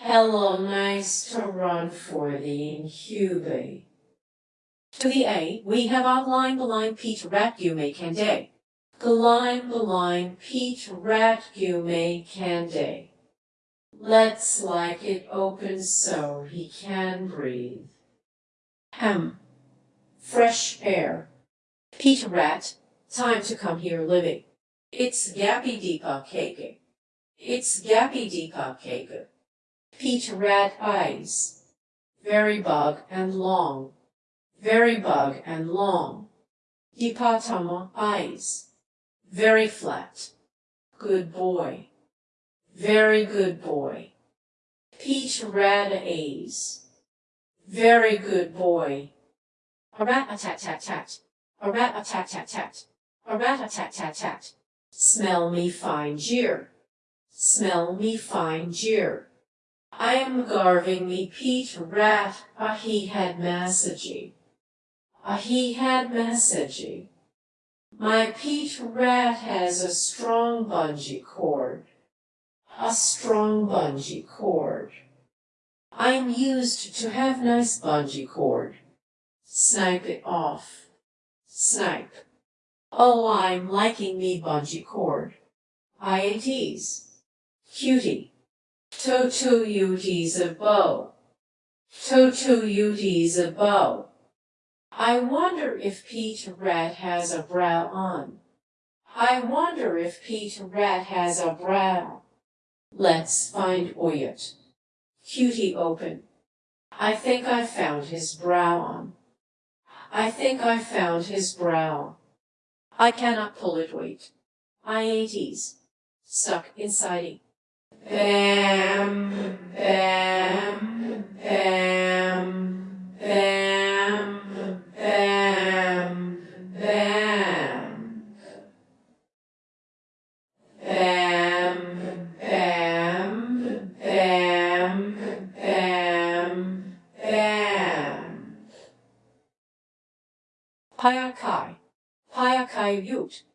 Hello, nice to run for the incubate. To the A, we have outlined the line Pete Rat Gume Cande. The line, the line Pete Rat Gume Cande. Let's like it open so he can breathe. Hem. Fresh air. Pete Rat, time to come here living. It's Gappy Deepa Keke. It's Gappy Deepa Keke. Pete Rat eyes. Very bug and long. Very bug and long. Dipatama eyes. Very flat. Good boy. Very good boy. Pete Rat eyes, Very good boy. A rat a tat tat tat. A rat a tat tat tat. A rat a tat tat tat. Smell me fine jeer. Smell me fine jeer. I am garving me Pete Rat a he had messagey. A he had messagey. My Pete Rat has a strong bungee cord. A strong bungee cord. I'm used to have nice bungee cord. Snipe it off. Snipe. Oh, I'm liking me bungee cord. IATs. Cutie. Totu uties a bow. Totu uties a bow. I wonder if Pete Rat has a brow on. I wonder if Pete Rat has a brow. Let's find Oyot. Cutie open. I think I found his brow on. I think I found his brow. I cannot pull it wait. IATs. Stuck inside. Bam, bam, bam, bam, bam, bam. Bam, bam, bam, bam, bam. Payakai, Payakai Ute.